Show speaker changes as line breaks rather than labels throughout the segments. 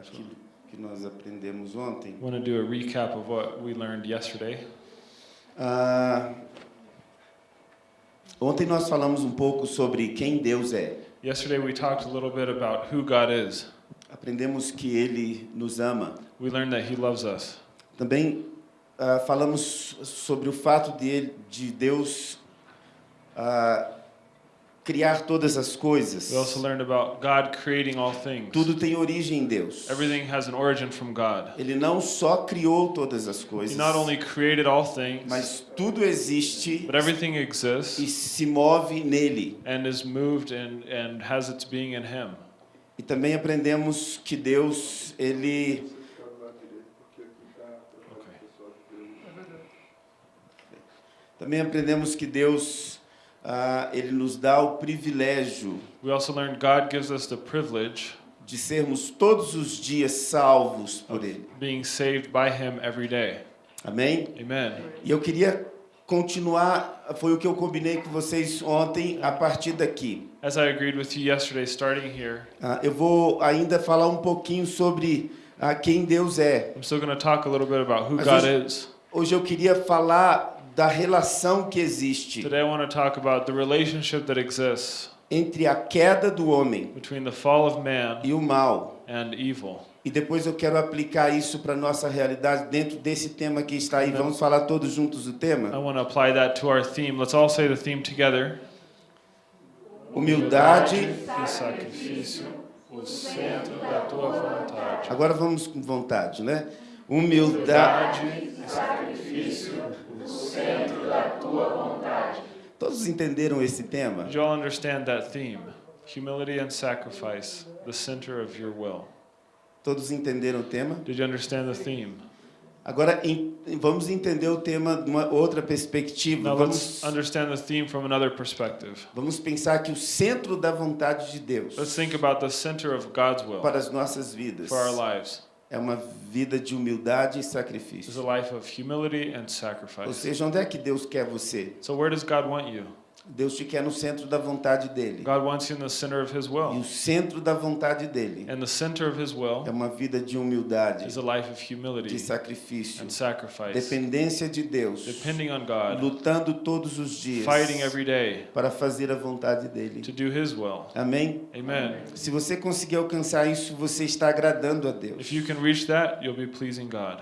aquilo que nós aprendemos ontem.
Want to do a recap of what we learned yesterday.
Ah, ontem nós falamos um pouco sobre quem Deus é.
Yesterday we talked a little bit about who God is.
Aprendemos que Ele nos ama.
We learned that He loves us.
Também ah, falamos sobre o fato de, ele- de Deus ah, criar todas as coisas.
We also learned about God creating all things.
Tudo tem origem em Deus.
Everything has an origin from God.
Ele não só criou todas as
He
coisas,
not only created all things,
mas tudo existe
but everything
e
exists
se move nele.
and is moved and, and has its being in Him.
E também aprendemos que Deus, ele também aprendemos que Deus ah, ele nos dá o privilégio
We also learned God gives us the privilege
de sermos todos os dias salvos por ele.
being saved by Him every day.
Amém?
Amen.
E eu queria continuar, foi o que eu combinei com vocês ontem a partir daqui.
As I agreed with you yesterday, starting here,
Ah, eu vou ainda falar um pouquinho sobre ah, quem Deus é.
I'm still going to talk a little bit about who
Mas
God
hoje-
is.
Hoje eu queria falar da relação que existe
Today I want to talk about the relationship that exists
entre a queda do homem
between the fall of man
e o mal.
and evil.
E depois eu quero aplicar isso para nossa realidade dentro desse tema que está aí. Vamos falar todos juntos o
I
tema?
want to apply that to our theme. Let's all say the theme together.
Humildade.
E sacrifício, o centro da tua vontade.
Agora vamos com vontade, né? Humildade.
Humildade e sacrifício.
Todos entenderam esse tema?
Did you all understand that theme? Humility and sacrifice, the center of your will.
Todos entenderam o tema?
Did you understand the theme?
Agora em- vamos entender o tema de uma outra perspectiva.
Now
Vamos,
let's understand the theme from another perspective.
vamos pensar que o centro da vontade de Deus
Let's think about the center of God's will
para as nossas vidas
for our lives.
É uma vida de humildade e
It's
sacrifício.
a life of humility and
Ou
sacrifice.
seja, onde é que Deus quer você?
So where does God want you?
Deus te quer no centro da vontade dele.
God wants you in the center of His
E
will.
o centro da vontade dele
And the center of His will
é uma vida de humildade,
is a life of
de
humility
sacrifício,
and sacrifice.
dependência de Deus,
Depending on God,
lutando todos os dias
fighting every day
para fazer a vontade
to
dele.
do His will.
Amém?
Amen.
Se você conseguir alcançar isso, você está agradando a Deus.
If you can reach that, you'll be pleasing God.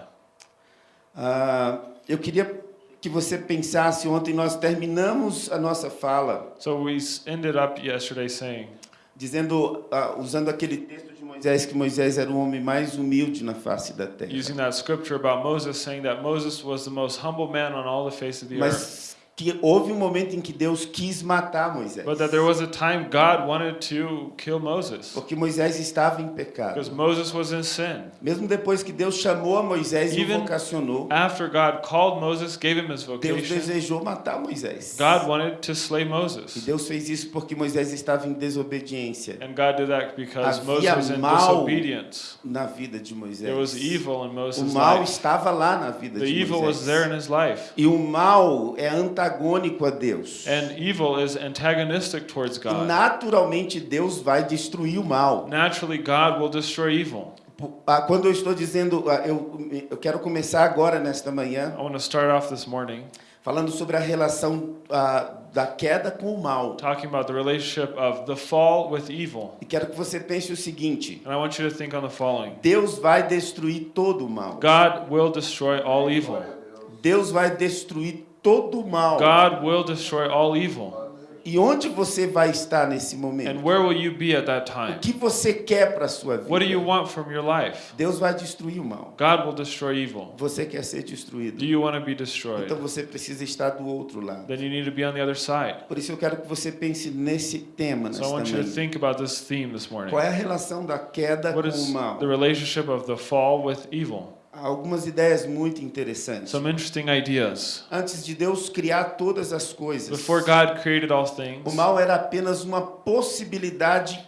Ah, eu queria que você pensasse, ontem nós terminamos a nossa fala
So we ended up yesterday saying,
dizendo, ah, usando aquele texto de Moisés, que Moisés era o homem mais humilde na face da terra.
using that scripture about Moses, saying that Moses was the most humble man on all the face of the earth.
Que houve um momento em que Deus quis matar Moisés.
But that there was a time God wanted to kill Moses
Porque Moisés estava em pecado.
because Moses was in sin.
Mesmo depois que Deus chamou a Moisés e o vocacionou,
After God called Moses, gave him his
Deus
vocation,
desejou matar Moisés.
God wanted to slay
E
Moses.
Deus fez isso porque Moisés estava em desobediência
And God did that because Moses
Havia
was in disobedience.
na vida de Moisés.
There was evil in
O
Moses'
mal
life.
estava lá na vida
The
de
evil was
Moisés.
there in his life.
E o mal é antagônico a Deus.
And evil is antagonistic towards
E
God.
naturalmente Deus vai destruir o mal.
Naturally, God will destroy evil.
Ah, Quando eu estou dizendo, ah, eu, eu quero começar agora nesta manhã
I want to start off this morning
falando sobre a relação ah, da queda com o mal.
talking about the relationship of the fall with evil.
E quero que você pense o seguinte:
And I want you to think on the following
Deus vai destruir todo o mal.
God will destroy all evil.
Deus vai destruir todo mal.
God will destroy all evil.
E onde você vai estar nesse
And
momento?
where will you be at that
O
time?
que você quer para a sua vida?
What do you want from your life?
Deus vai destruir o mal.
God will destroy evil.
Você quer ser
Do
destruído.
you want to be destroyed?
Então você precisa estar do outro lado.
Then you need to be on the other side.
Por isso eu quero que você pense nesse tema
So I
nesta
want you to
manhã.
think about this theme this morning.
Qual é a relação da queda
What
com o mal? Algumas ideias muito interessantes.
Some interesting ideas.
Antes de Deus criar todas as coisas,
Before God created all
o
things,
mal era apenas uma possibilidade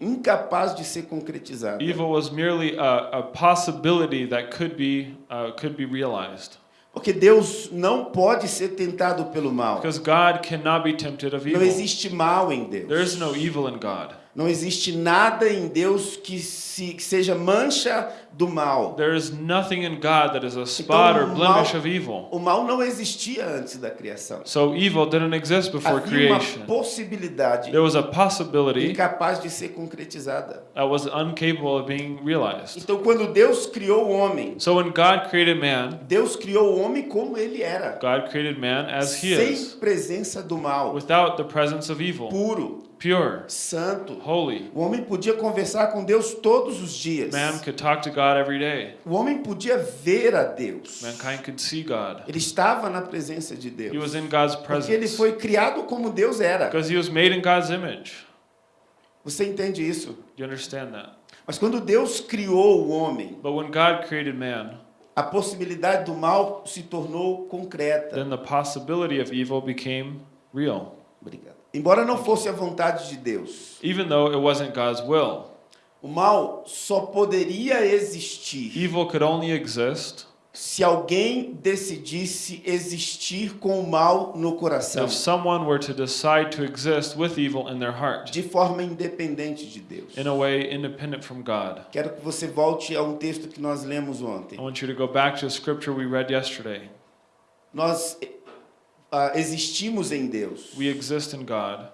incapaz de ser concretizada.
evil was merely a, a possibility that could be uh, could be realized.
Porque Deus não pode ser tentado pelo mal.
Because God cannot be tempted of
Não
evil.
existe mal em Deus.
There is no evil in God.
Não existe nada em Deus que, se, que seja mancha do mal.
There is nothing in God that is a spot or
Então, o
blemish
mal-
of evil.
O mal não existia antes da criação.
So evil didn't exist before
Havia uma
creation.
possibilidade
There was a possibility
incapaz de ser concretizada.
that was incapable of being realized.
Então, quando Deus criou o homem,
So when God created man,
Deus criou o homem como ele era,
God created man as he
sem
is,
presença do mal,
without the presence of evil,
puro,
pure,
santo.
holy.
O homem podia conversar com Deus todos os dias.
Man could talk to God every day.
O homem podia ver a Deus.
Mankind could see God.
Ele estava na presença de
He was
Deus.
in God's
Porque ele
presence
foi criado como Deus era.
because he was made in God's image.
Você entende isso?
You understand that?
Mas quando Deus criou o homem,
But when God created man,
a possibilidade do mal se tornou concreta.
then the possibility of evil became real.
Obrigado. Embora não fosse a vontade de Deus,
Even though it wasn't God's will,
o mal só poderia existir
evil could only exist
se alguém decidisse existir com o mal no coração,
if someone were to decide to exist with evil in their heart,
de forma independente de Deus.
in a way independent from God.
Quero que você volte a um texto que nós lemos ontem.
I want you to go back to a scripture we read yesterday.
Nós ah, existimos em Deus,
We exist in God,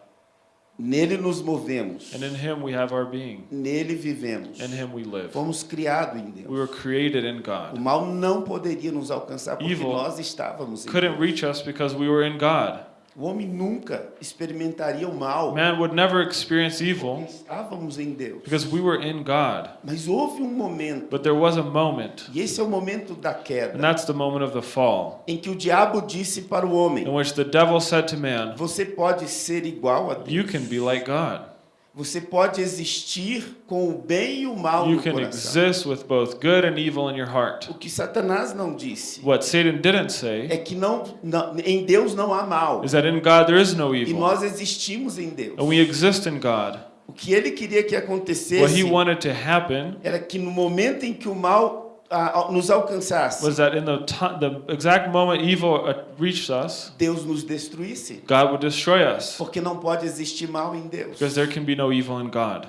nele nos movemos,
and in Him we have our being.
nele vivemos.
In Him we live.
Fomos criados em
We were
Deus.
created in
O
God.
mal não poderia nos alcançar porque
Evil
nós estávamos em
Couldn't
Deus.
reach us because we were in God.
O homem nunca experimentaria o mal
Man would never experience evil
estávamos em Deus.
because we were in God.
Mas houve um momento,
But there was a moment,
e esse é o momento da
and
queda,
that's the moment of the fall,
em que o diabo disse para o
in
homem:
which the devil said to man,
Você pode ser igual a
You
Deus.
can be like God.
Você pode existir com o bem e o mal
You
no
can
coração.
exist with both good and evil in your heart.
O que Satanás não disse
What Satan didn't say
é que não, não- em Deus não há mal.
is that in God there is no
E
evil,
nós existimos em Deus.
and we exist in God.
O que ele queria que
What
acontecesse
he wanted to happen
era que no momento em que o mal ah, nos alcançasse,
was that in the, the exact moment evil uh, reached us,
Deus nos destruísse.
God would destroy us
Porque não pode existir mal em Deus.
because there can be no evil in God.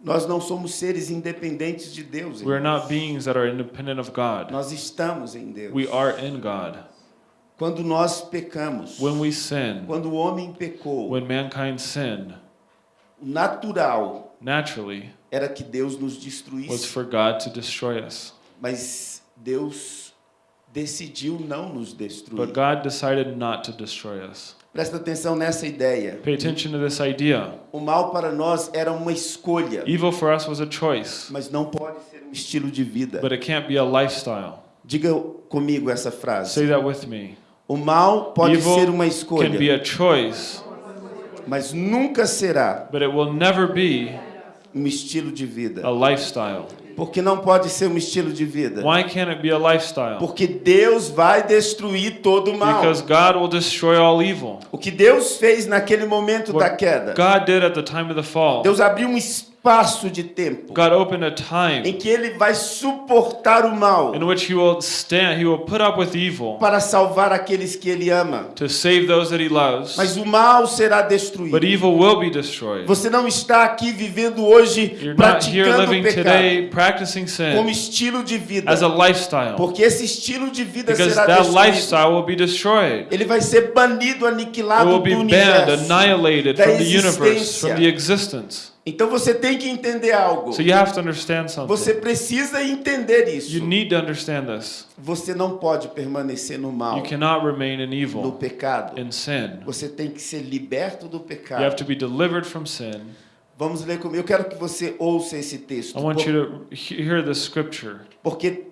Nós não somos seres independentes de Deus.
We're
irmãos.
not beings that are independent of God.
Nós estamos em Deus.
We are in God.
Quando nós pecamos,
When we sin,
quando o homem pecou,
when mankind sinned,
natural
naturally
era que Deus nos
was
destruísse.
for God to destroy us.
Mas Deus decidiu não nos destruir.
But God decided not to destroy us.
Presta atenção nessa ideia.
Pay attention to this idea.
O mal para nós era uma escolha,
Evil for us was a choice,
mas não pode ser um estilo de vida.
but it can't be a lifestyle.
Diga comigo essa frase.
Say that with me.
O mal pode
Evil
ser uma
Can be
escolha,
a choice,
mas nunca será
but it will never be
um estilo de
a
vida.
lifestyle.
Porque não pode ser um estilo de vida.
Why can't it be a lifestyle?
Porque Deus vai destruir todo o mal.
Because God will destroy all evil.
O que Deus fez naquele momento da
What
queda,
God did at the time of the fall,
Deus abriu um espaço de tempo
God opened a
em
time
que Ele vai suportar o mal
in which He will stand, He will put up with evil
para salvar aqueles que Ele ama.
to save those that He loves,
Mas o mal será
but
destruído.
evil will be destroyed.
Você não está aqui vivendo hoje
You're
praticando o pecado
today practicing
como estilo de vida,
as a lifestyle,
porque esse estilo de vida
because
será destruído.
lifestyle will be destroyed.
Ele vai ser banido, aniquilado do universo. da
from the universe,
existência. Então você tem que entender algo.
So you have to understand
Você precisa entender isso.
You need to understand this.
Você não pode permanecer no mal,
You cannot remain in
no
evil,
pecado.
in sin.
Você tem que ser liberto do
You have
pecado.
to be delivered from sin.
Vamos ler comigo. Eu quero que você ouça esse texto.
I want
Por-
you to he- hear this scripture.
Porque,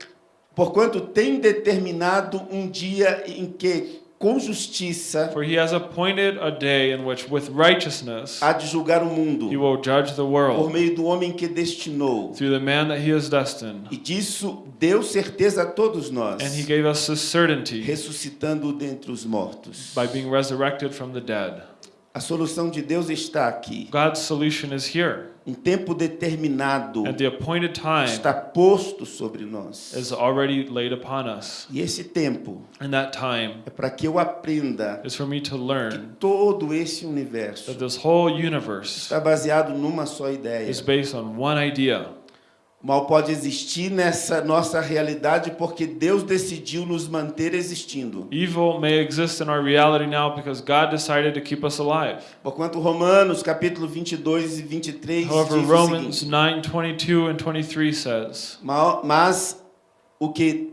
porquanto tem determinado um dia em que, com justiça,
For he has appointed a day in which, with righteousness,
há de julgar o
he
mundo,
will judge the
por
world
meio do homem que destinou.
through the man that he has destined.
E disso deu certeza a todos nós,
And he gave us this certainty
ressuscitando dentre os mortos.
by being resurrected from the dead.
A solução de Deus está aqui.
God's solution is here.
Um tempo determinado
And the appointed time
está posto sobre nós.
is already laid upon us.
E esse tempo
And that time
é para que eu aprenda
is for me to
que todo esse universo
that this whole universe
está baseado numa só ideia. Mal pode existir nessa nossa realidade porque Deus decidiu nos manter existindo.
Evil may exist in our reality now because God decided to keep us alive.
Porquanto Romanos capítulo 22 e 23
However,
diz
Romans
seguinte,
9 22 and 23 says,
"Ma- mas o que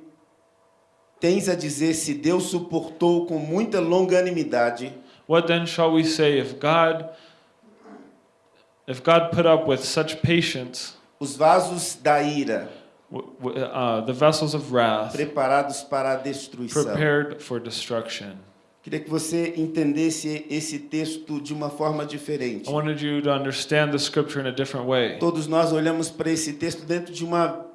tens a dizer se Deus suportou com muita longanimidade
What then shall we say if God if God put up with such patience
os vasos da ira
uh, the vessels of wrath
preparados para a destruição.
prepared for destruction?
Queria que você entendesse esse texto de uma forma diferente.
I wanted you to understand the scripture in a different way.
Todos nós olhamos para esse texto dentro de uma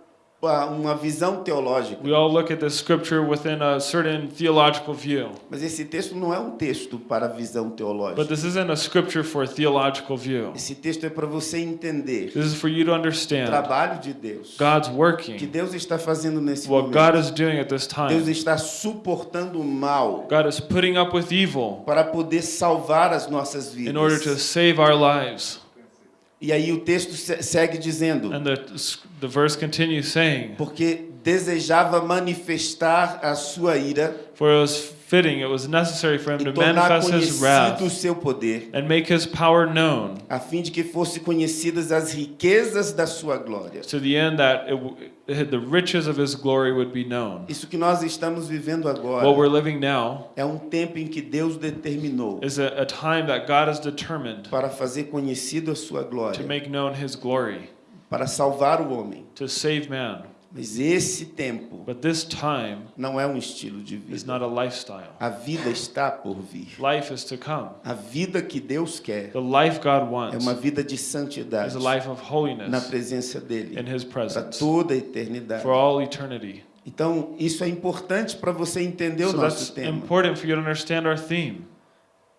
uma visão teológica,
We all look at this scripture within a certain theological view.
mas esse texto não é um texto para visão
But
teológica.
this isn't a scripture for a theological view.
Esse texto é para você entender
This is for you to
o
understand
trabalho de Deus,
God's
que
working,
Deus está fazendo nesse
what
momento.
God is doing at this
Deus
time.
está suportando o mal
God is putting up with evil
para poder salvar as nossas
in order to
vidas.
save our lives.
E aí o texto se- segue dizendo:
And the, the verse continues saying,
porque desejava manifestar a sua ira
For it was fitting, it was necessary for him to manifest his
conhecido o
wrath
seu poder,
and make his power known
a fim de que fosse conhecidas as riquezas da sua glória.
to the end that it, the riches of his glory would be known.
Isso que nós estamos vivendo
What
agora
we're living now
é um tempo em que Deus determinou
is a, a time that God has determined
para fazer conhecido a sua
to
glória,
make known his glory,
para salvar o homem.
to save man.
Mas esse tempo
But this time
não é um estilo de vida.
not a lifestyle.
A vida está por vir.
Life is to come.
A vida que Deus quer
The life God
é uma vida de
is
santidade
a life of
na presença dele para toda a eternidade.
for all eternity.
Então, isso é importante para você entender o
So
nosso tema.
important for you to understand our theme.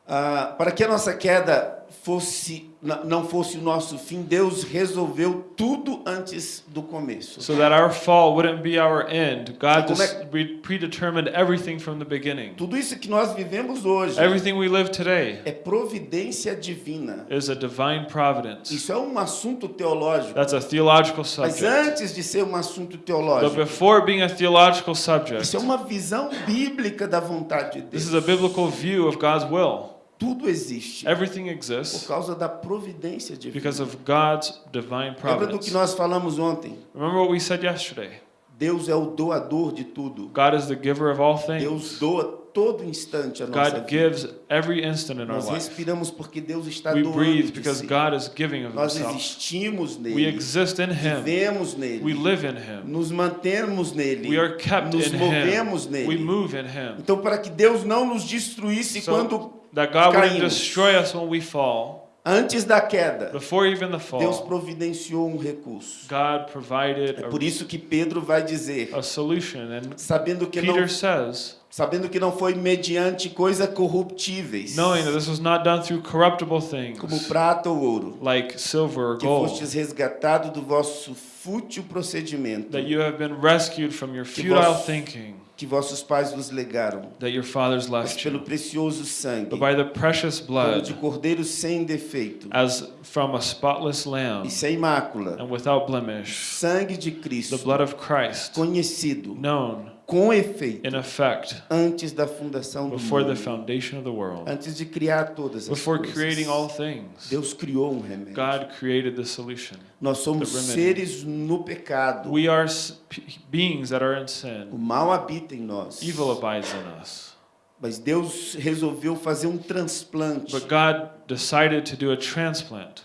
Ah, para que a nossa queda fosse não fosse o nosso fim, Deus resolveu tudo antes do começo.
So that our fall wouldn't be our end. God
é-
predetermined everything from the beginning.
Tudo isso que nós vivemos hoje
Everything we live today
é providência divina.
is a divine providence.
Isso é um assunto teológico.
That's a theological
Mas
subject.
antes de ser um assunto
But
teológico,
before being a theological subject,
isso é uma visão bíblica da vontade de
this
Deus.
is a biblical view of God's will.
Tudo existe
Everything
por
exists
causa da providência divina.
because of God's divine
Lembra do que
providence.
nós falamos ontem?
Remember what we said yesterday?
Deus é o doador de tudo.
God is the giver of all
Deus
things.
doa todo instante a nossa
God
vida.
gives every instant in our
Nós
life.
respiramos porque Deus está
We
doando
breathe because
si.
God is giving of
Nós
Himself.
existimos
We
nele,
exist in Him.
vivemos
We
nele,
live in Him.
nos mantemos nele,
We are kept
nos
in
movemos
Him. We
nele.
move in Him.
Então, para que Deus não nos destruísse
So
quando
that God wouldn't
caímos.
destroy us when we fall,
antes da queda,
before even the
Deus
fall,
providenciou um recurso.
God provided
É por isso que Pedro vai dizer,
a, solution. And
sabendo que não,
Peter says,
sabendo que não foi mediante coisas corruptíveis,
knowing that this was not done through corruptible
como
things
prata ou ouro,
like silver or
que
gold,
fostes resgatado do vosso fútil procedimento
that you have been rescued from your futile thinking
que vossos pais vos legaram,
that your fathers
mas
left
pelo
you,
precioso sangue,
but by the precious
como de
blood,
cordeiro sem defeito
as from a spotless lamb
e sem mácula,
and without blemish,
sangue de Cristo,
the blood of Christ,
conhecido
known
com efeito
in effect
antes da fundação do mundo,
foundation of the world,
antes de criar todas as
before
coisas.
creating all things.
Deus criou um remédio.
God created the solution.
Nós somos seres no pecado.
We are s- p- beings that are in
O mal habita em nós.
Evil abides in us.
Mas Deus resolveu fazer um transplante
But God decided to do a transplant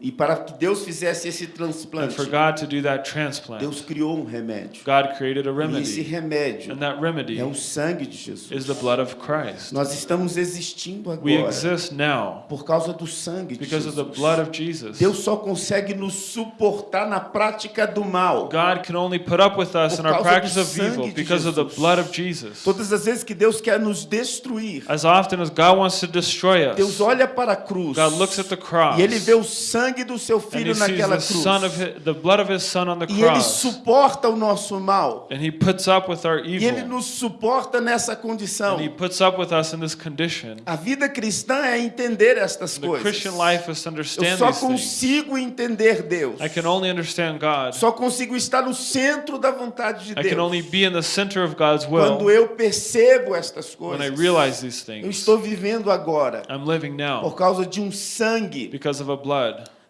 e para que Deus fizesse esse
And
transplante,
for God to do that transplant,
Deus criou um remédio.
God created a
E esse
remedy.
remédio
And that remedy
é o sangue de Jesus.
is the blood of Christ.
Nós estamos existindo
We
agora
exist now
por causa do sangue de
because of the
Jesus.
blood of Jesus.
Deus só consegue nos suportar na prática do mal.
God can only put up with us
Por
in our
causa do
practice of
sangue
evil
de
because of the
Jesus.
blood of Jesus.
Todas as vezes que Deus quer nos destruir,
As often as God wants to destroy
Deus
us,
olha para a cruz
God looks at the cross
e ele vê o sangue do seu filho naquela cruz.
his, the blood of his son on the
E ele
cross,
suporta o nosso mal.
and he puts up with our
E ele nos suporta nessa condição.
and he puts up with us in this condition.
A vida cristã é entender estas coisas.
Christian life is to
Eu só consigo entender Deus.
I can only understand God.
Só consigo estar no centro da vontade de
I can only
Deus.
be in the center of God's
Quando eu percebo estas
when I
coisas.
realize these
Eu estou vivendo agora
I'm living
por causa de um sangue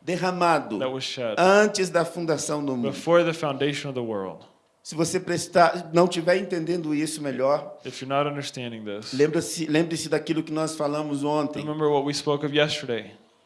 derramado
that was shed
antes da fundação do mundo. Se você prestar, não estiver entendendo isso melhor, lembre-se lembre-se daquilo que nós falamos ontem,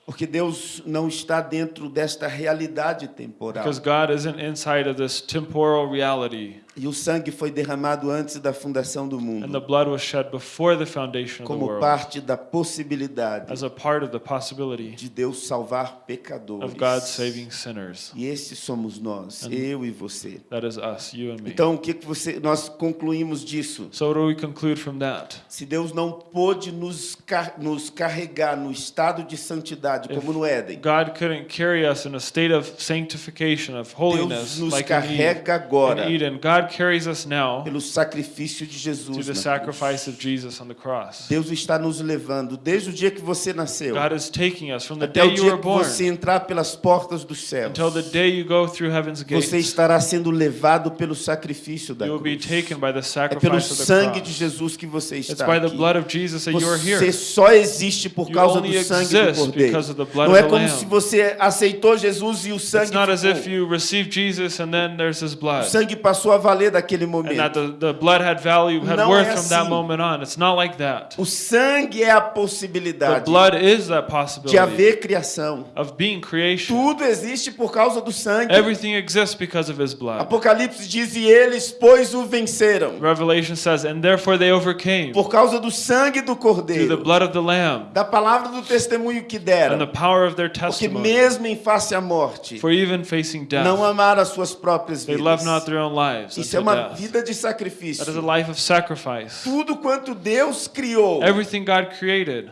porque Deus não está dentro desta realidade temporal.
Because God isn't inside of this temporal reality,
E o sangue foi derramado antes da fundação do
and the
mundo,
blood was shed before the foundation of the
como parte da possibilidade
as a part of the possibility
de Deus salvar
of God
pecadores.
saving sinners.
E esses somos nós, eu e você.
That is us, you and me.
Então, o que que você nós concluímos disso?
So, what do we conclude from that?
Se Deus não pôde nos, car- nos carregar no estado de santidade, como no Éden,
God couldn't carry us in a state of sanctification, of holiness,
Deus nos
like in Eden.
carrega agora
In Eden, God carries us now
pelo sacrifício de
to
Jesus.
the
na cruz.
sacrifice of Jesus on the cross.
Deus está nos levando desde o dia que você nasceu
God is taking us from the
até o
day you
dia
were
que
born
você entrar pelas portas dos céus.
until the day you go through heaven's gates.
Você estará sendo levado pelo sacrifício da
You will be
cruz.
taken by the
É pelo
sacrifice of the
sangue de. Jesus que você
It's
está
by the
aqui.
blood of Jesus that you are
Você
here.
só existe por
You
causa do sangue do Cordeiro.
because of the blood
Não é
the
como se você aceitou Jesus e o sangue
It's not as if
ficou.
you receive Jesus and then there's His
O
blood,
sangue passou a valer daquele
and that
momento.
the, the blood had value, had
Não
worth
é
from that
assim.
moment on. It's not like that.
O sangue é a
The
possibilidade
blood is that
de
possibility
haver criação.
of being creation.
Tudo existe por causa do sangue.
Everything exists because of His blood.
Apocalipse diz: e eles, pois, o venceram.
Revelation says, and therefore they overcame
Por causa do sangue do
through the
Cordeiro,
blood of the Lamb
da palavra do testemunho que
and the
deram.
power of their
Porque
testimony.
mesmo em face à morte,
For even facing
não
death,
amaram as suas próprias
they
vidas.
love not their own lives
Isso é uma
death.
vida de
That is
sacrifício.
a life of sacrifice.
Tudo quanto Deus criou
Everything God created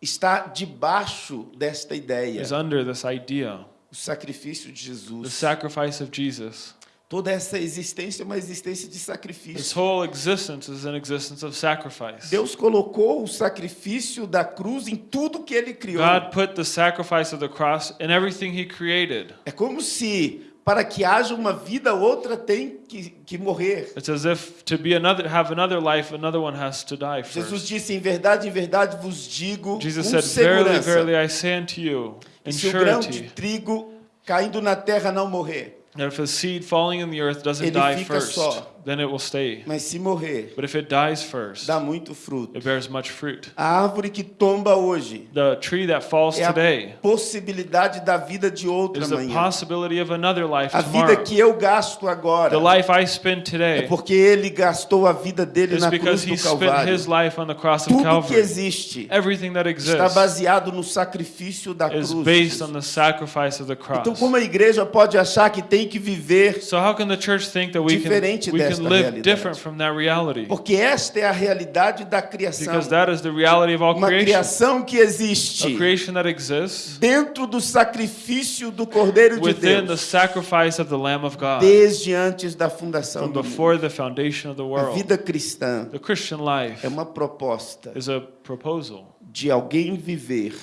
está debaixo desta ideia.
is under this idea,
O sacrifício de
the
Jesus.
sacrifice of Jesus.
Toda essa existência é uma existência de
This
sacrifício.
whole existence is an existence of sacrifice.
Deus colocou o sacrifício da cruz em tudo que ele criou.
God put the sacrifice of the cross in everything He created.
É como se para que haja uma vida, outra tem que, que morrer.
It's as if to be another, have another life, another one has to die
Jesus
first.
disse: em verdade, em verdade vos digo,
Jesus
com
said, "Verily,
segurança,
verily, I say unto you, in
se o grão de trigo caindo na terra não morrer,
if a seed falling in the earth doesn't
Ele
die
fica
first,
só.
Then it will stay.
mas se morrer,
But if it dies first,
dá muito fruto.
it bears much fruit.
A árvore que tomba hoje
The tree that falls
é a
today
possibilidade da vida de outra
is the
manhã.
possibility of another life
A vida
tomorrow.
que eu gasto agora
The life I spend
é
today
porque ele gastou a vida dele na cruz
because
do
he spent
Calvário.
his life on the cross of
Tudo que
Calvary.
existe
Everything that
está
exists
baseado no sacrifício da cruz.
based on the sacrifice of the
Então,
cross.
como a igreja pode achar que tem que viver?
So how can the church think that we
Diferente
we can
desta
live
realidade.
different from that reality?
Porque esta é a realidade da criação.
Because that is the reality of all
Uma
creation.
criação que existe
creation that exists
dentro do sacrifício do Cordeiro de
within the
Deus
sacrifice of the Lamb of God
desde antes da fundação do mundo.
before the foundation of the
A
world.
vida cristã
The Christian life
é uma proposta
is a proposal
de alguém viver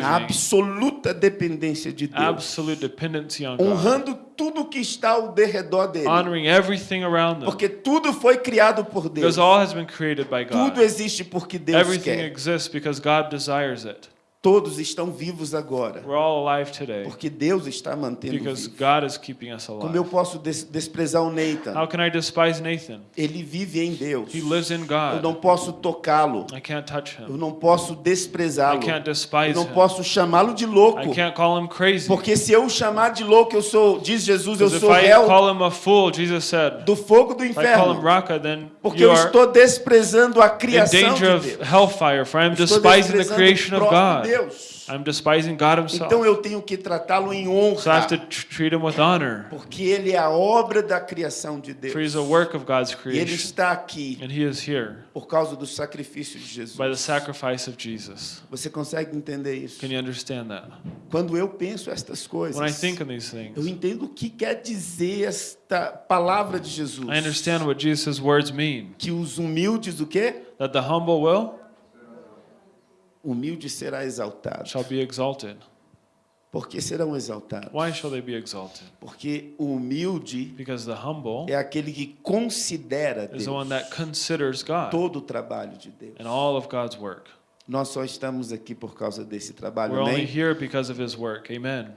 na absoluta dependência de Deus, honrando tudo que está ao derredor dele, porque tudo foi criado por Deus. Tudo existe porque Deus
Everything
quer. Todos estão vivos agora,
We're all alive today
porque Deus está mantendo
because
vivo.
God is keeping us
Como eu
alive.
posso des- desprezar o Nathan?
How can I despise Nathan?
Ele vive em Deus.
He lives in
Eu não
God.
posso tocá-lo.
I can't touch
Eu
him.
não posso
I
desprezá-lo.
can't
Eu não
him.
posso chamá-lo de louco.
I can't call him crazy.
Porque se eu o chamar de louco, eu sou, diz Jesus, eu sou
I
réu
call him a fool, Jesus said,
do fogo do
if I call him
inferno.
Raka,
Porque eu estou desprezando a criação de
of
Deus.
hellfire, for I'm
Estou
despising the creation of God.
Deus.
I'm despising God
Então
himself.
eu tenho que tratá-lo em
So I have to
honra.
tr- treat him with honor,
Porque ele é a obra da criação de Deus.
for he's a work of God's
E ele
creation.
está aqui
And he is here
por causa do sacrifício de Jesus.
by the sacrifice of Jesus.
Você consegue entender isso?
Can you understand that?
Quando eu penso estas coisas,
When I think on these
eu
things,
entendo o que quer dizer esta palavra de Jesus.
I understand what Jesus' words mean.
Que os humildes, o quê?
That the humble will
Humilde será exaltado.
shall be exalted.
Por que serão exaltados?
Why shall they be exalted?
Porque o humilde
Because the humble
é aquele que considera
is
Deus,
the one that considers God
todo o trabalho de Deus.
and all of God's work.
Nós só estamos aqui por causa desse trabalho,
We're only here because of his work. Amen.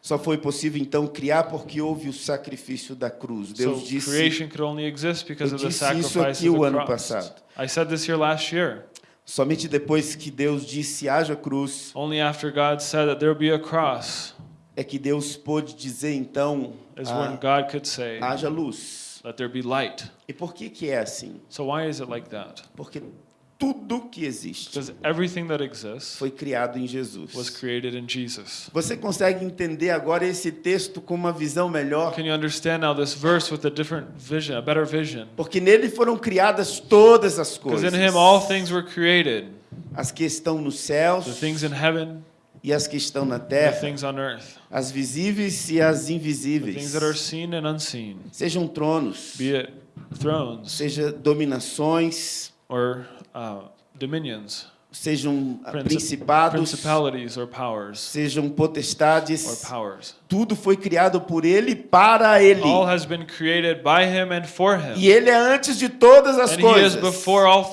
Só foi possível então criar porque houve o sacrifício da cruz.
So
Deus disse,
creation could only exist because
Eu
of the
disse isso
sacrifice
aqui
of
o
the
ano passado.
I said this here last year.
Somente depois que Deus disse haja cruz,
Only after God said that there be a cross
é que Deus pôde dizer então
is
ah,
when God could say,
haja luz.
let there be light.
E por que que é assim?
So why is it like that?
Porque tudo que existe
Because everything that exists
foi criado em
was
Jesus.
created in Jesus.
Você consegue entender agora esse texto com uma visão melhor?
Can you understand now this verse with a different vision, a better vision?
Porque nele foram criadas todas as
Because
coisas.
in him all things were created.
As que estão nos céus
The things in heaven,
e as que estão na terra,
earth.
as visíveis e as invisíveis.
things that are seen and unseen.
Sejam tronos,
Be it thrones
seja dominações,
or uh, dominions,
sejam
Princip-
principados,
powers
sejam
or
potestades.
powers.
Tudo foi criado por ele para ele.
All has been created by him and for him.
E ele é antes de todas as
And he is
coisas.
before all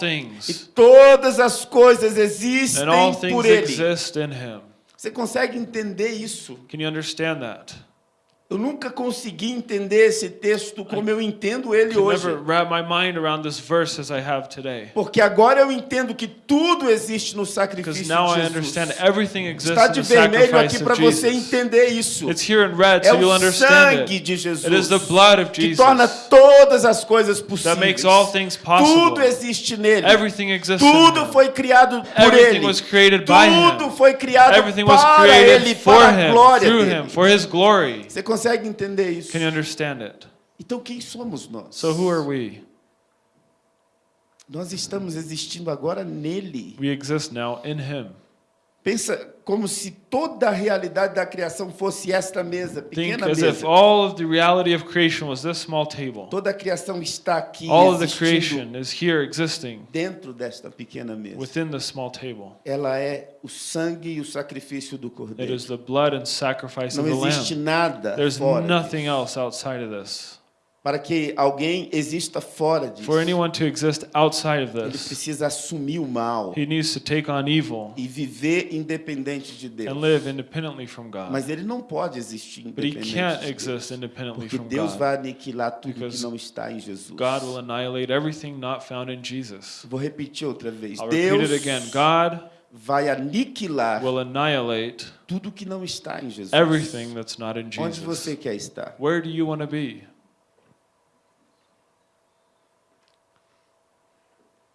E todas as coisas existem
And all
por
things
ele.
exist in him.
Você consegue entender isso?
Can you understand that?
Eu nunca consegui entender esse texto como eu entendo ele hoje. Porque agora eu entendo que tudo existe no sacrifício
now I
de
understand
Jesus.
everything exists
Está de vermelho aqui para você entender isso.
It's here in red
É
so you'll
o sangue
it.
de Jesus que torna todas as coisas
that
possíveis.
makes all things possible.
Tudo existe nele. Tudo foi criado por ele.
was created by
Tudo
him.
foi criado
Everything was
para
created
ele, para a glória dele.
him, for his glory.
Você consegue entender isso?
Can you understand it?
Então quem somos nós?
So who are we?
Nós estamos existindo agora nele.
We exist now in him.
Pensa como se toda a realidade da criação fosse esta mesa,
Think
pequena
as if
mesa.
all of the reality of creation was this small table.
Toda a criação está aqui
All of the
existindo
creation is here existing
dentro desta pequena mesa.
within the small table.
Ela é o sangue e o sacrifício do
It
cordeiro.
is the blood and sacrifice
Não
of the
existe
lamb.
nada
There's
fora
nothing
disso.
else outside of this.
Para que alguém exista fora disso,
For anyone to exist outside of
ele
this,
precisa assumir o mal
he needs to take on evil
e viver independente de Deus.
and live independently from God.
Mas ele não pode existir
But he
independente
can't
de Deus,
exist independently
porque
from
Deus
God.
vai aniquilar tudo que não está em Jesus.
God will annihilate everything not found in Jesus.
Vou repetir outra vez.
I'll repeat
Deus
it again. God
vai aniquilar
will annihilate
tudo que não está em Jesus.
everything that's not in
Onde
Jesus.
você quer estar?
Where do you want to be?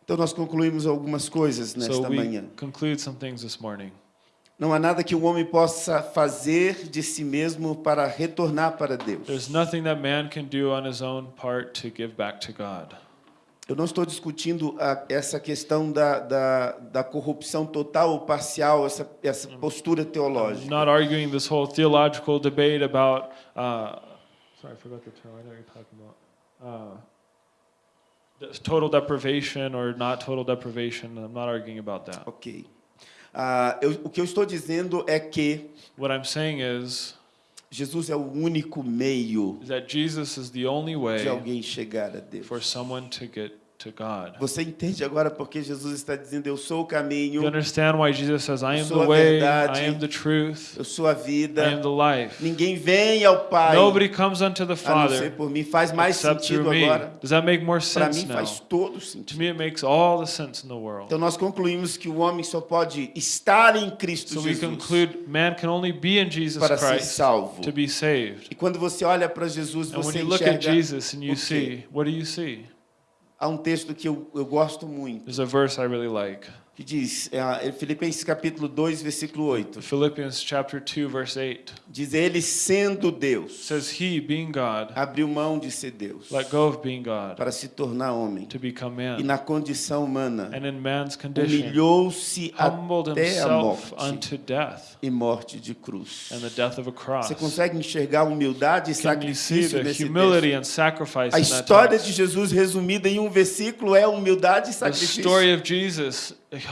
Então nós concluímos algumas coisas
So
nesta
we
manhã. Não há nada que o homem possa fazer de si mesmo para retornar para Deus. Eu não estou discutindo a, essa questão da, da, da corrupção total ou parcial, essa, essa postura
I'm
teológica.
not arguing this whole theological debate about. Uh, sorry, I forgot the term. I know you're talking about. Uh, total deprivation or not total deprivation. I'm not arguing about that.
Ok. Ah, eu- o que eu estou dizendo é que
What I'm saying is,
Jesus é o único meio
is that Jesus is the only
de
way
alguém chegar a Deus.
for someone to get.
Você entende agora porque Jesus está dizendo: Eu sou o caminho,
You understand why Jesus says, I am
sou
the
a
way,
verdade,
I am the truth,
eu sou a
I am
vida.
the life.
Ninguém vem ao Pai
Nobody comes unto the
a não ser
Father
por mim. Faz mais sentido agora.
Does that make more
Para
sense
mim
now?
faz todo
To
sentido.
me, it makes all the sense in the world.
Então nós concluímos que o homem só pode estar em Cristo
So we
Jesus
conclude man can only be in Jesus
para ser
Christ
salvo.
to be saved.
E quando você olha para Jesus,
And when
você
you look at
enxerga.
Jesus and
o
you see, what do you see?
Há um texto que eu, eu gosto muito,
There's a verse I really like.
Que diz, é, Filipenses capítulo 2, versículo 8.
Philippians chapter 2 verse 8
Diz ele sendo Deus,
says he being God
abriu mão de ser Deus
let go of being God
para se tornar homem.
to become
E
man
na condição humana,
and in man's condition
humilhou-se até a morte
unto death
e morte de cruz.
and the death of a cross.
Você consegue enxergar humildade e
Can
sacrifício
the
nesse
humility
texto?
and sacrifice
A
in that
história de Jesus resumida em um versículo é humildade e
The
sacrifício.
story of Jesus ich,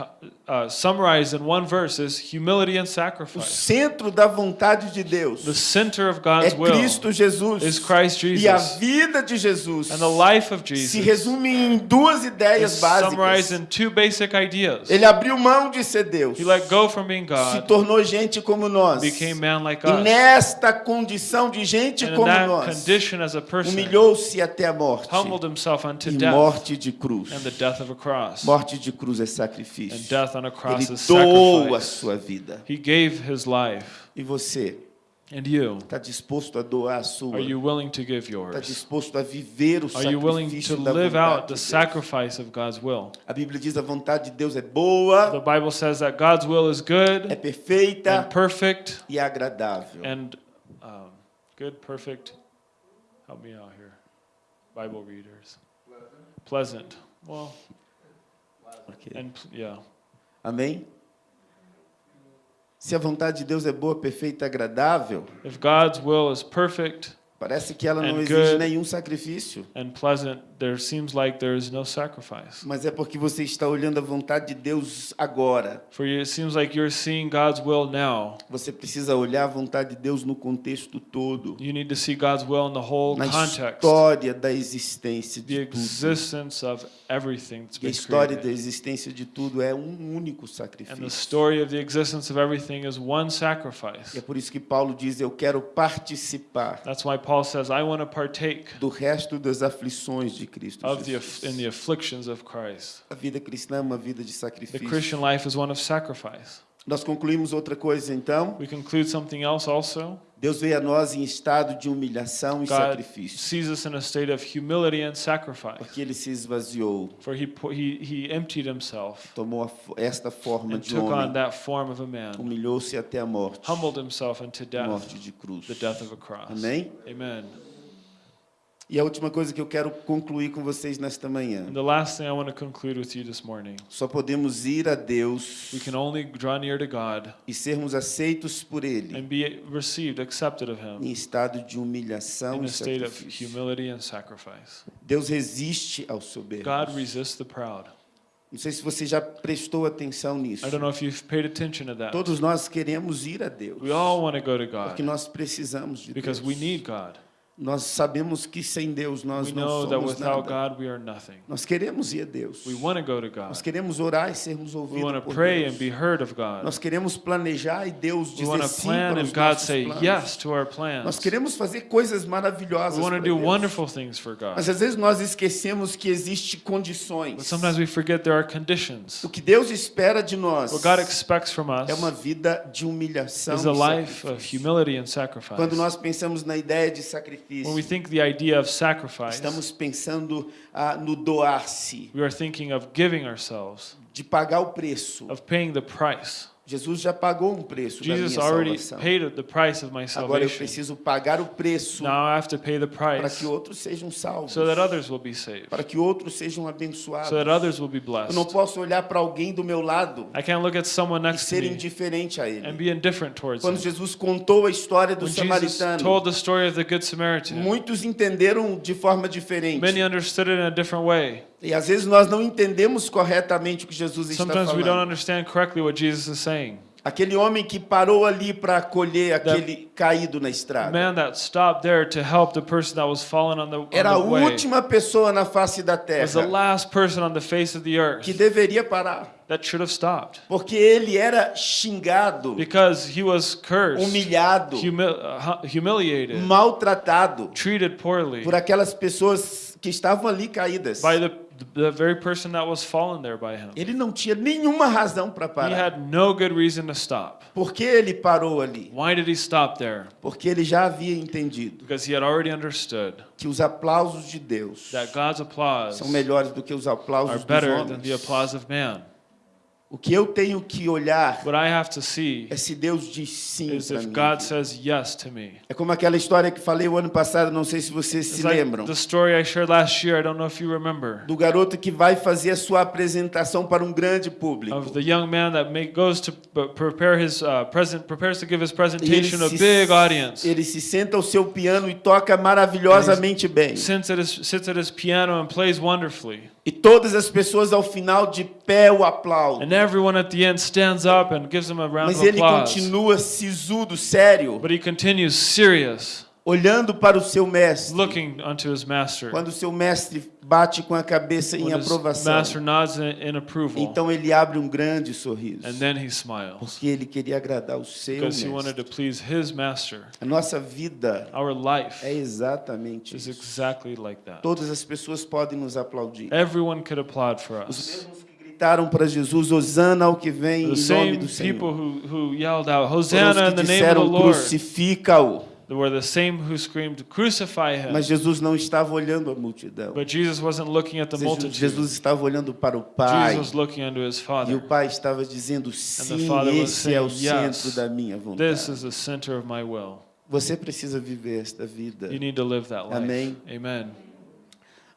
uh, summarized in one verse is humility and
O
sacrifice.
centro da vontade de Deus
The center of
é
God's will
Cristo Jesus.
is Christ
E a
Jesus.
vida de Jesus
And the life of
se
Jesus
resume em duas ideias
summarized
básicas.
in two basic ideas.
Ele abriu mão de ser Deus,
He let go from being
se
God,
tornou gente como nós.
became man like
E
us.
nesta condição de gente
And
como nós,
condition as a person,
humilhou-se até a morte.
humbled himself unto
E
death
morte de cruz.
and the death of a cross.
Morte de cruz é
And
sacrifício.
Death on a cross
Ele
is
doa a sua vida.
He gave his life.
E você
And you,
está disposto a doar a sua?
are you willing to give
Está
yours?
disposto a viver o
Are you willing to live out the sacrifice of God's will?
A Bíblia diz a vontade de Deus é boa,
The Bible says that God's will is good
é perfeita
and perfect
e agradável.
and um, good, perfect. Help me out here, Bible readers. Pleasant. Well,
Ok.
and yeah.
Amém? Se a vontade de Deus é boa, perfeita agradável,
If God's will is perfect
parece que ela não
And
exige
good.
nenhum sacrifício.
pleasant, there seems like there is no sacrifice.
Mas é porque você está olhando a vontade de Deus agora.
For you, it seems like you're seeing God's will now.
Você precisa olhar a vontade de Deus no contexto todo.
You need to see God's will in the whole
Na
context,
história da existência
the
de tudo.
existence of everything that's
E a história da existência de tudo é um único
And the
sacrifício.
story of the existence of everything is one
E é por isso que Paulo diz: Eu quero participar
That's why Paul says, I want to partake
do resto das aflições de Cristo
of the, in the afflictions of Christ.
A vida cristã é uma vida de
The. Christian life is one of sacrifice.
Nós concluímos outra coisa então.
We conclude something else also.
Deus veio a nós em estado de humilhação e
God
sacrifício,
sees us in a state of humility and sacrifice.
porque ele se esvaziou,
For he, he, he emptied himself
tomou esta forma
and
de
took on
homem,
that form of a man,
humilhou-se até a morte,
humbled himself unto death,
morte de cruz.
the death of a cross.
Amém?
Amen.
E a última coisa que eu quero concluir com vocês nesta manhã.
And the last thing I want to conclude with you this morning
Só podemos ir a Deus
we can only draw near to God
e sermos aceitos por Ele
and be received, accepted of Him
em estado de humilhação
in
e
a state of humility and sacrifice.
Deus resiste ao soberbo.
God resists the proud.
Não sei se você já prestou atenção nisso.
I don't know if you've paid attention to that.
Todos nós queremos ir a Deus,
We all want to go to
porque
God
nós precisamos de
because
Deus. Nós sabemos que sem Deus nós
We
não
know that
somos
without
nada.
God we are nothing.
Nós queremos ir a Deus.
We want to go to God.
Nós queremos orar e sermos
We
ouvidos
want to
por
pray and
Deus.
be heard of God.
Nós queremos planejar e Deus
We
dizer
want to
sim
plan
para
and
os
God
nossos
say
planos.
yes to our
Nós
plans.
queremos fazer coisas maravilhosas
We want to
para
do
Deus.
wonderful things for
Mas
God.
às vezes nós esquecemos que existem
But
condições.
sometimes we forget there are conditions.
O que Deus espera de nós
What God expects from us
é uma vida de humilhação
is
e
a life of
sacrifício.
humility and sacrifice.
Quando nós pensamos na ideia de
we
sacrifício,
think the idea of sacrifice,
estamos pensando ah, no doar-se,
we are thinking of giving ourselves,
de pagar o preço.
of paying the price.
Jesus já pagou um preço da
Jesus
minha
already
salvação.
paid the price of my
Agora eu preciso pagar o preço para que outros sejam salvos,
so that others will be saved,
para que outros sejam abençoados.
so that others will be
Eu não posso olhar para alguém do meu lado
I can't look at someone
e
next
ser indiferente a
and
ele.
be indifferent towards
Quando. Jesus contou a história do
When Jesus
samaritano,
told the story of the Good Samaritan,
muitos entenderam de forma diferente.
many understood it in a different way.
E às vezes nós não entendemos corretamente o que Jesus está
Sometimes we don't
falando.
understand correctly what Jesus is saying.
Aquele homem que parou ali para acolher aquele caído na estrada. Era a última pessoa na face da terra
last person on the face of the earth
que deveria parar,
that should have stopped
porque ele era xingado,
cursed,
humilhado,
humi- uh, hu- humiliated,
maltratado por aquelas pessoas que estavam ali caídas.
by the, the very person that was fallen there by him.
Ele não tinha nenhuma razão para
He
parar.
had no good reason to stop.
Por que ele parou ali?
Why did he stop there?
Porque ele já havia entendido
Because he had already understood
que os aplausos de Deus
that God's applause
são melhores do que os
are
aplausos dos
better than the applause of man.
O que eu tenho que olhar
What I have to see
é se Deus diz sim para
if
mim.
God says yes to me.
É como aquela história que falei o ano passado, não sei se vocês
It's
se
like
lembram.
year.
Do garoto que vai fazer a sua apresentação para um grande público.
Of the young man that make, goes to prepare his uh, present, prepares to give his presentation to a big audience.
ele se senta ao seu piano e toca maravilhosamente bem.
Sits at, his, sits at his piano and plays wonderfully.
E todas as pessoas ao final de pé o aplaudem.
And everyone at the end stands up and gives him a round
Mas
of
ele
applause.
continua sisudo, sério,
But he continues serious,
olhando para o seu mestre.
looking unto his master.
Quando o seu mestre bate com a cabeça em
When his
aprovação,
master nods in, approval,
então ele abre um grande sorriso.
and then he smiles
Porque ele queria agradar o seu
because he wanted
mestre.
to please his master.
A nossa vida
Our life
é exatamente
is
isso.
exactly like that.
Todas as pessoas podem nos aplaudir.
Everyone could applaud for
Os
us.
mesmos que gritaram para Jesus, Hosana ao que vem
The
em nome do Senhor.
who, who yelled out,
Foram os que disseram, crucifica-o.
Were the same who screamed, Crucify him.
Mas Jesus não estava olhando a multidão.
But Jesus wasn't looking at the
Jesus,
multitude.
Jesus estava olhando para o Pai.
Jesus was looking unto his
E o
Father.
Pai estava dizendo, sim, esse é o
saying, "Yes,
centro da minha
This
vontade.
is the center of my will.
Você precisa viver esta vida.
You need to live that life.
Amém.
Amen.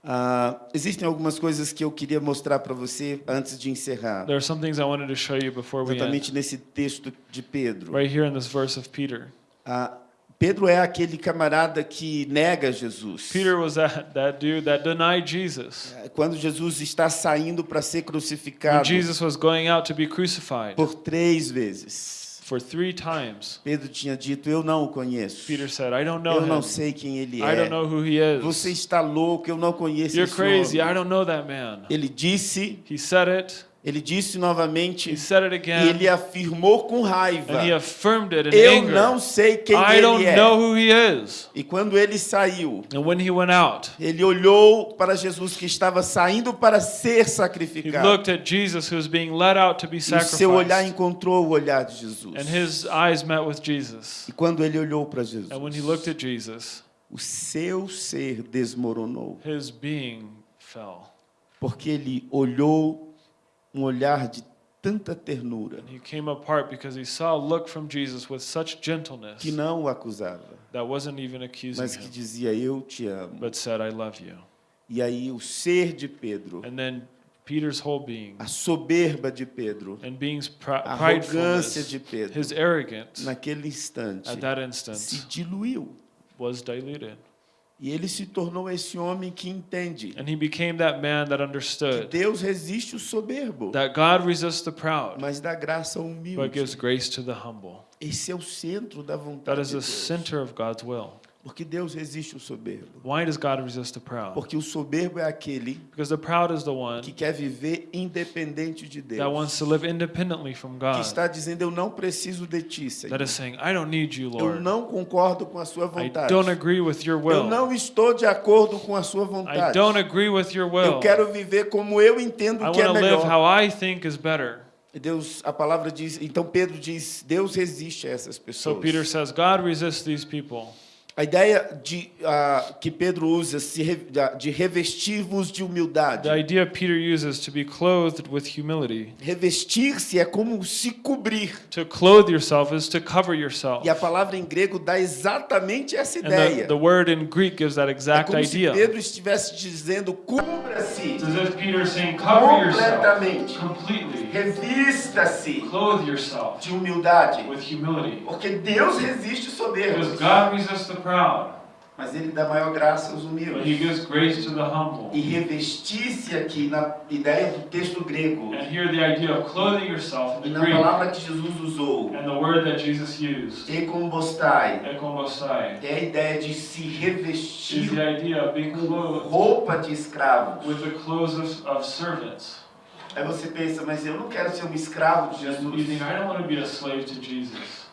Ah, existem algumas coisas que eu queria mostrar para você antes de encerrar.
There are some things I wanted to show you before we end.
Exatamente nesse texto de Pedro.
Right here in this verse of Peter.
Ah, Pedro é aquele camarada que nega Jesus.
Peter was that, that dude that denied Jesus.
Quando Jesus está saindo para ser
When
crucificado
Jesus was going out to be crucified
por três vezes,
for three times,
Pedro tinha dito: Eu não o conheço.
Peter said, I don't know
Eu não
him.
sei quem ele
I don't
é.
know who he is.
Você está louco, eu não conheço
You're
esse
crazy. I
homem.
don't know that man.
Ele disse,
He said it.
Ele disse
He
novamente,
said it
e
again.
ele afirmou com raiva:
And he affirmed it in
Eu
anger.
não sei quem
I
ele
don't
é.
know who he is.
E quando ele saiu,
And when he went out,
ele olhou para Jesus que estava saindo para ser
he
sacrificado.
looked at Jesus who was being led out to be
E seu olhar encontrou o olhar de Jesus.
And his eyes met with Jesus.
E quando ele olhou para Jesus,
And when he looked at Jesus,
o seu ser desmoronou,
his being fell.
porque ele olhou um olhar de tanta ternura
he came apart because he saw a look from Jesus with such gentleness
que não o acusava,
that wasn't even accusing
mas que dizia eu te amo.
but said, I love you.
E aí o ser de Pedro,
And then Peter's whole being
a soberba de Pedro,
and
a arrogância de Pedro,
his arrogance
naquele instante
at that
se
instant
diluiu.
was diluted.
E ele se tornou esse homem que entende
And he became that man that
que
understood
Deus resiste o soberbo,
that God resists the proud,
mas dá graça ao
but
humilde.
gives grace to the humble.
Esse é o centro da
That
vontade
is
de
the
Deus.
center of God's will.
Porque Deus resiste o soberbo.
Why does God resist the proud?
Porque o soberbo é aquele
Because the proud is the one
que quer viver independente de
that wants
Deus.
to live independently from
Que
God.
está dizendo, eu não preciso de ti,
That
Senhor.
is saying, I don't need you,
Eu
Lord.
não concordo com a sua
I
vontade.
don't agree with your
Eu
will.
não estou de acordo com a sua
I
vontade.
don't agree with your will.
Eu quero viver como eu entendo
I
que é
want to live
melhor.
how I think is better.
Deus, a palavra diz, então Pedro diz, Deus resiste a essas
So
pessoas.
Peter says, God resists these people.
A ideia de, ah, que Pedro usa se de revestir-vos de humildade.
The idea Peter uses to be clothed with humility.
Revestir-se é como se cobrir.
To clothe yourself is to cover yourself.
E a palavra em grego dá exatamente essa
And the,
ideia.
the word in Greek gives that
É
exact
como se
idea.
Pedro estivesse dizendo: cubra-se completamente,
completely.
revista-se
Clothe yourself
de humildade.
with humility.
Porque Deus resiste o
Because
soberbo.
God resists the proud.
Mas ele dá maior graça aos
He
humildes.
gives grace to the humble.
E revestir-se aqui na ideia do texto grego
And here, the idea of clothing yourself
e
in the
na
Greek,
palavra que Jesus usou,
and the word that Jesus used, ekombosai,
é a ideia de se
is
revestir
the idea of being
com
clothed
roupa de escravos.
with the clothes of, of servants.
Aí você pensa, mas eu não quero ser um escravo de
And you
Jesus.
think, I don't want to be a slave to Jesus.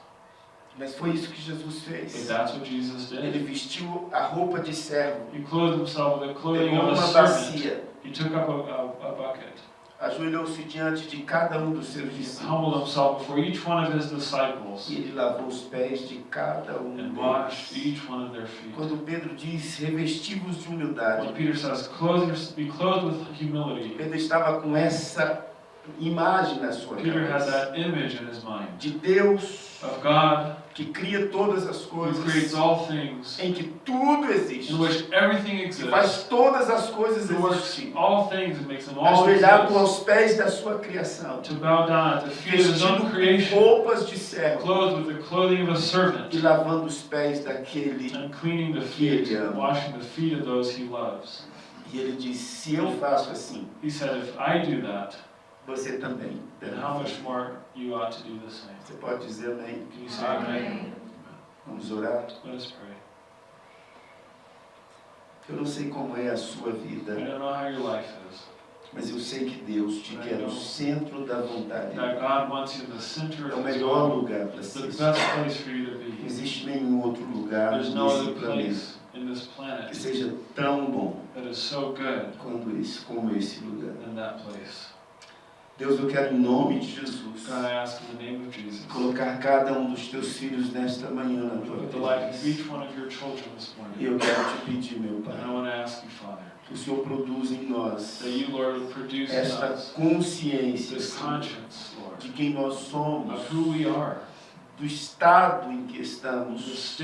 Mas foi isso que Jesus fez.
that's what Jesus
Ele vestiu a roupa de servo,
He clothed himself with the clothing of a
bacia,
He took up a, a, a bucket.
ajoelhou-se diante de cada um dos seus
He
discípulos
humbled himself before each one of his disciples
e ele lavou os pés de cada um
and
deles.
washed each one of their feet.
Quando Pedro diz revestivos de
When
humildade,
Peter says, "Clothe your, be clothed with humility,"
Pedro estava com essa imagem na sua
Peter had
cabeça
that image in his mind
de Deus
of God
que cria todas as coisas,
all things,
em que tudo existe,
in which everything
que
exists,
faz todas as coisas existirem,
all things and makes them all
ajoelhado aos pés da sua criação,
creation,
roupas de servo
clothed with the clothing of a
e
servant,
lavando os pés daquele.
and cleaning the
Que ele ama.
washing the feet of those he loves.
E ele diz: Se eu faço assim,
He said, "If I do that,
você também. deve
how
fazer."
much more you ought to do the same?"
Você pode dizer amém?
Can you say amen?
Vamos orar.
Let us pray.
Eu não sei como é a sua
I
vida,
don't know how your life is.
mas eu sei que Deus te quer no centro da vontade.
That God wants you in the center
É o melhor lugar para se estar. Não existe nenhum outro lugar nesse planeta que seja tão bom
that is so good
quando esse, como esse lugar. Deus, eu quero em nome de Jesus colocar cada um dos teus filhos nesta manhã na tua presença. E eu quero te pedir, meu Pai, que o Senhor produza em nós esta consciência de quem nós somos, do estado em que estamos.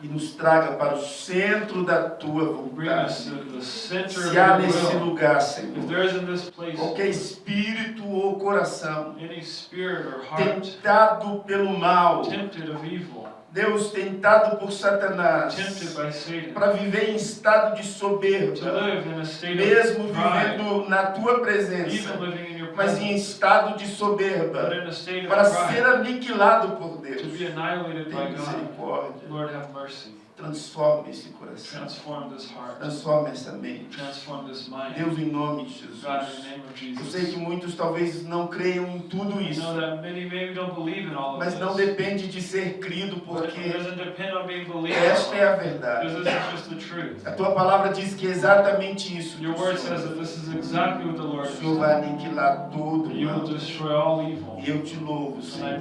E nos traga para o centro da tua vontade. Se há nesse lugar, Senhor, qualquer espírito ou coração tentado pelo mal, Deus tentado por Satanás, para viver em estado de soberba, mesmo vivendo na tua presença, mas em estado de soberba, para ser aniquilado por Deus. Tem misericórdia. Transforma esse coração.
Transform this heart.
Transforma essa mente.
Transform this mind.
Deus, em nome de Jesus.
God, in the name of
Eu
Jesus.
sei que muitos talvez não creiam em tudo isso, mas não depende de ser crido, porque esta é a verdade. A tua palavra diz que é exatamente isso.
Your
o
word says that this is exactly what the
O
Lord has
Senhor vai aniquilar todo mal.
evil.
E eu te louvo, Senhor.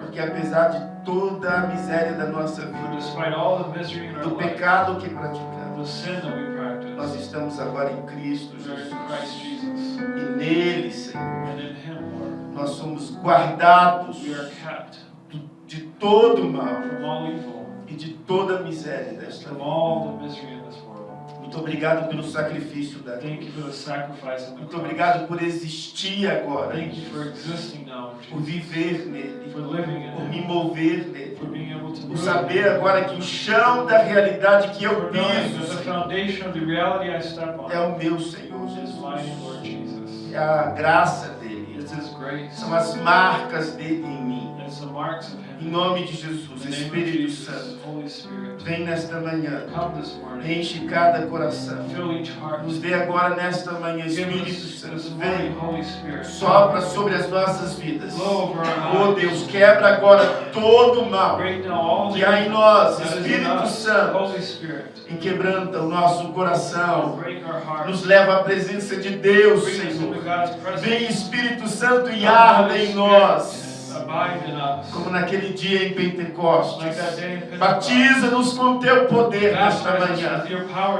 Porque apesar de toda a miséria da nossa vida, do pecado que praticamos, nós estamos agora em Cristo Jesus. E nele, Senhor, nós somos guardados de todo mal
all evil,
e de toda a miséria desta vida. Muito obrigado pelo sacrifício da
Thank you for the sacrifice the
Muito obrigado por existir agora,
Thank you for existing now,
por viver nele,
For living in
por me mover nele,
For being able to
por saber agora que o chão da realidade que eu piso
the
Senhor,
foundation of the reality I step on
é o meu Senhor Jesus.
Lord Jesus.
É a graça dele,
It's His grace.
são as marcas dele em mim. Em nome de Jesus, Espírito Santo, vem nesta manhã, enche cada coração. Nos dê agora nesta manhã, Espírito Santo, vem, sopra sobre as nossas vidas. Oh Deus, quebra agora todo o mal que há em nós, Espírito. Santo, e quebranta o nosso coração. Nos leva à presença de Deus, Senhor. Vem Espírito Santo e arda em nós. Como naquele dia em Pentecostes. Batiza-nos com teu poder nesta manhã,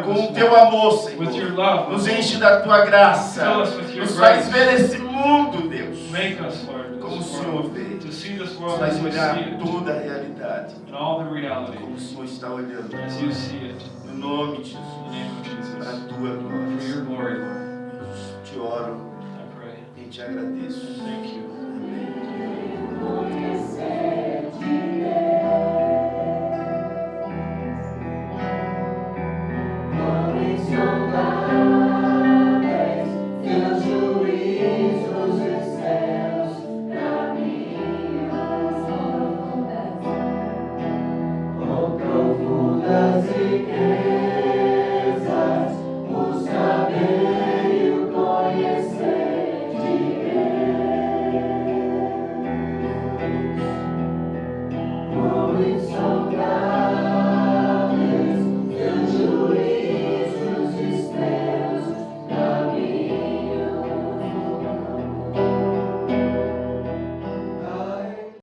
com o teu amor, Senhor. Nos enche da tua graça, nos faz ver esse mundo, Deus. Como o Senhor vê, nos faz olhar toda a realidade, como o Senhor está olhando. No nome de Jesus, para a tua glória. Te oro. E te agradeço.
Thank you.
Amém.
Conhecer de